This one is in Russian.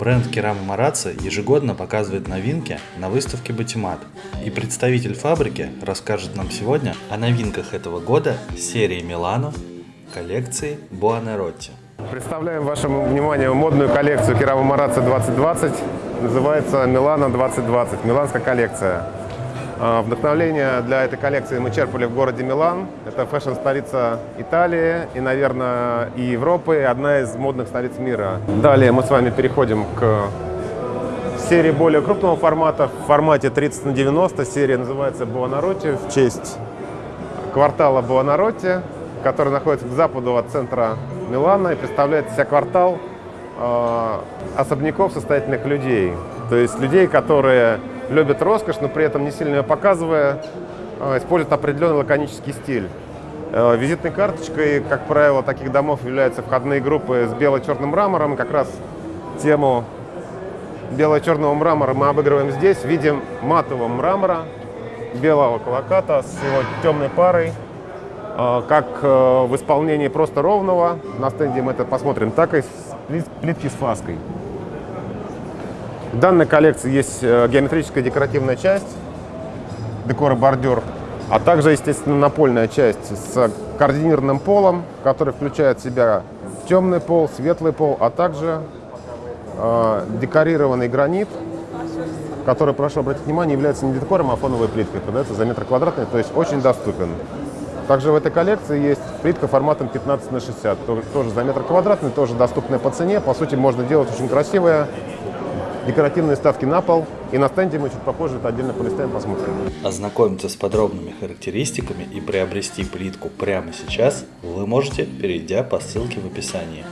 Бренд Керама Марацци ежегодно показывает новинки на выставке Батимат. И представитель фабрики расскажет нам сегодня о новинках этого года серии Милано коллекции Буонаротти. Представляем вашему вниманию модную коллекцию Керама Марацци 2020. Называется Милано 2020, миланская коллекция. А, Вдохновление для этой коллекции мы черпали в городе Милан. Это фэшн-столица Италии и, наверное, и Европы, и одна из модных столиц мира. Далее мы с вами переходим к серии более крупного формата, в формате 30 на 90. Серия называется Буонаротти в честь квартала Буонаротти, который находится к западу от центра Милана и представляет себя квартал э, особняков состоятельных людей. То есть людей, которые любят роскошь, но при этом не сильно ее показывая, э, используют определенный лаконический стиль. Э, визитной карточкой, как правило, таких домов являются входные группы с бело-черным мрамором. Как раз тему бело-черного мрамора мы обыгрываем здесь. Видим матового мрамора, белого колоката с его темной парой, э, как в исполнении просто ровного, на стенде мы это посмотрим, так и плитки с фаской. В данной коллекции есть э, геометрическая декоративная часть, декор и бордюр, а также, естественно, напольная часть с координированным полом, который включает в себя темный пол, светлый пол, а также э, декорированный гранит, который, прошу обратить внимание, является не декором, а фоновой плиткой. Продается за метр квадратный, то есть очень доступен. Также в этой коллекции есть плитка форматом 15 на 60, тоже за метр квадратный, тоже доступная по цене. По сути, можно делать очень красивое декоративные ставки на пол. И на стенде мы чуть попозже это отдельно полистаем, посмотрим. Ознакомиться с подробными характеристиками и приобрести плитку прямо сейчас вы можете, перейдя по ссылке в описании.